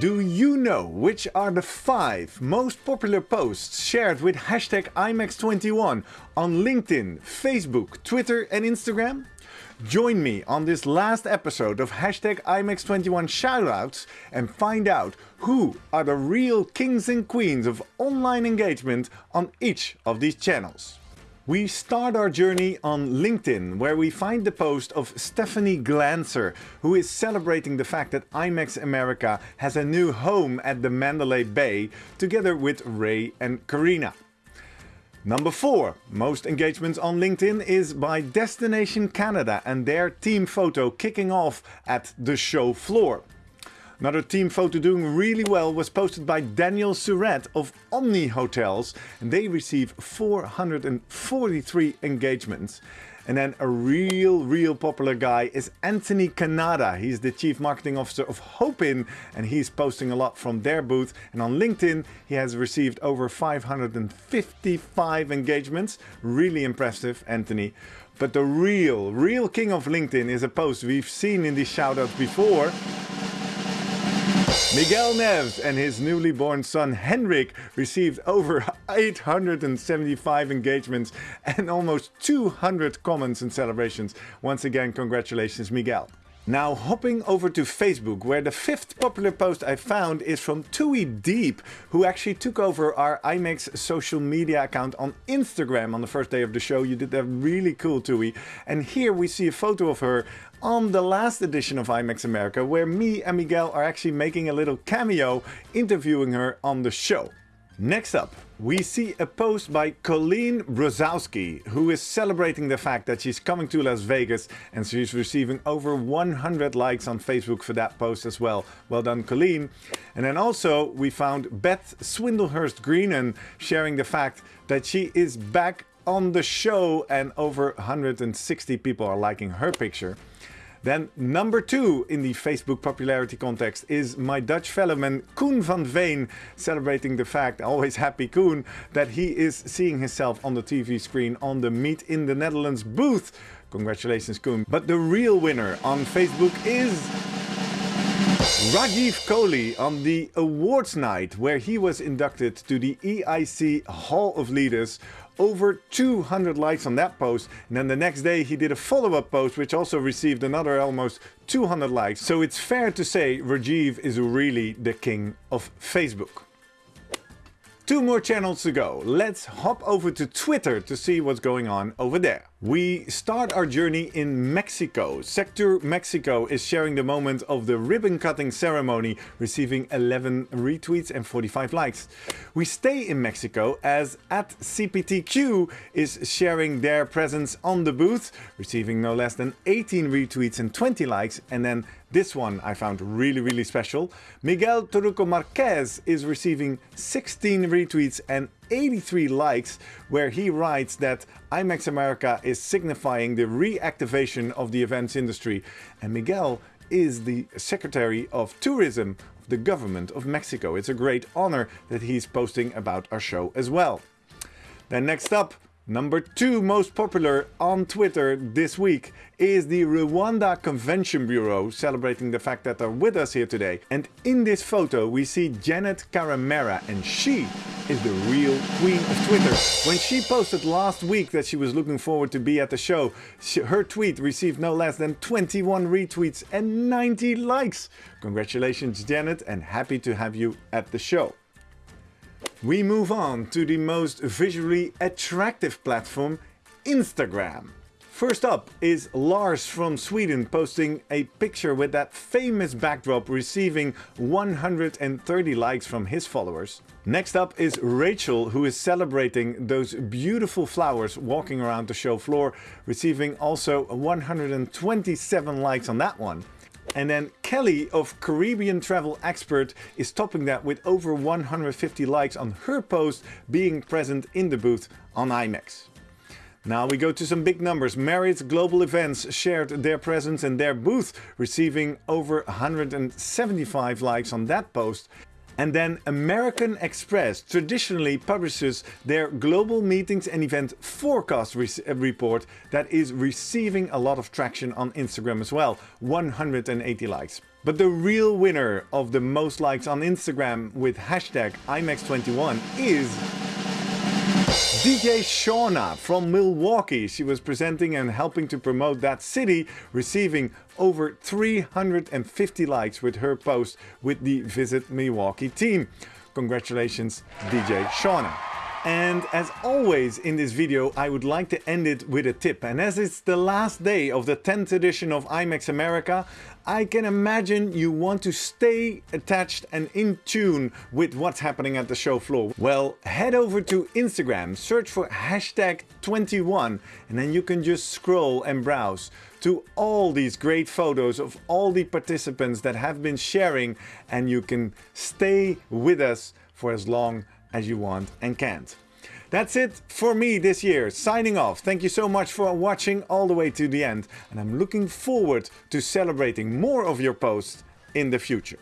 Do you know which are the 5 most popular posts shared with hashtag IMEX21 on LinkedIn, Facebook, Twitter and Instagram? Join me on this last episode of hashtag IMEX21 shoutouts and find out who are the real kings and queens of online engagement on each of these channels. We start our journey on LinkedIn, where we find the post of Stephanie Glancer, who is celebrating the fact that IMEX America has a new home at the Mandalay Bay, together with Ray and Karina. Number 4. Most engagements on LinkedIn is by Destination Canada and their team photo kicking off at the show floor. Another team photo doing really well was posted by Daniel Surratt of Omni Hotels and they receive 443 engagements. And then a real, real popular guy is Anthony Kennada. He's the Chief Marketing Officer of Hopin and he's posting a lot from their booth. And on LinkedIn, he has received over 555 engagements. Really impressive, Anthony. But the real, real king of LinkedIn is a post we've seen in these shoutouts before. Miguel Neves and his newly born son Henrik received over 875 engagements and almost 200 comments and celebrations. Once again, congratulations Miguel. Now hopping over to Facebook, where the fifth popular post I found is from Tui Deep, who actually took over our IMEX social media account on Instagram on the first day of the show. You did that really cool, Tui. And here we see a photo of her on the last edition of IMEX America, where me and Miguel are actually making a little cameo interviewing her on the show. Next up, we see a post by Colleen Brozowski, who is celebrating the fact that she's coming to Las Vegas and she's receiving over 100 likes on Facebook for that post as well. Well done, Colleen. And then also we found Beth Swindlehurst Greenan sharing the fact that she is back on the show and over 160 people are liking her picture. Then number two in the Facebook popularity context is my Dutch fellowman Koen van Veen celebrating the fact, always happy Koen, that he is seeing himself on the TV screen on the Meet in the Netherlands booth. Congratulations Koen. But the real winner on Facebook is Rajiv Kohli on the awards night where he was inducted to the EIC Hall of Leaders over 200 likes on that post and then the next day he did a follow-up post which also received another almost 200 likes. So it's fair to say Rajiv is really the king of Facebook. Two more channels to go. Let's hop over to Twitter to see what's going on over there. We start our journey in Mexico. Sectur Mexico is sharing the moment of the ribbon cutting ceremony, receiving 11 retweets and 45 likes. We stay in Mexico as at CPTQ is sharing their presence on the booth, receiving no less than 18 retweets and 20 likes. And then this one I found really, really special. Miguel Torruco Marquez is receiving 16 retweets and 83 likes, where he writes that IMEX America is signifying the reactivation of the events industry. And Miguel is the Secretary of Tourism of the government of Mexico. It's a great honor that he's posting about our show as well. Then next up, Number two most popular on Twitter this week is the Rwanda Convention Bureau celebrating the fact that they're with us here today. And in this photo we see Janet Karamera and she is the real queen of Twitter. When she posted last week that she was looking forward to be at the show, she, her tweet received no less than 21 retweets and 90 likes. Congratulations Janet and happy to have you at the show. We move on to the most visually attractive platform, Instagram. First up is Lars from Sweden posting a picture with that famous backdrop receiving 130 likes from his followers. Next up is Rachel who is celebrating those beautiful flowers walking around the show floor receiving also 127 likes on that one. And then Kelly of Caribbean Travel Expert is topping that with over 150 likes on her post being present in the booth on IMEX. Now we go to some big numbers. Marriott Global Events shared their presence and their booth, receiving over 175 likes on that post. And then American Express traditionally publishes their global meetings and event forecast re report that is receiving a lot of traction on Instagram as well, 180 likes. But the real winner of the most likes on Instagram with hashtag IMEX21 is DJ Shauna from Milwaukee. She was presenting and helping to promote that city, receiving over 350 likes with her post with the Visit Milwaukee team. Congratulations, DJ Shauna. And as always in this video, I would like to end it with a tip. And as it's the last day of the 10th edition of IMEX America, I can imagine you want to stay attached and in tune with what's happening at the show floor. Well, head over to Instagram, search for hashtag 21, and then you can just scroll and browse to all these great photos of all the participants that have been sharing and you can stay with us for as long as you want and can't. That's it for me this year, signing off. Thank you so much for watching all the way to the end and I'm looking forward to celebrating more of your posts in the future.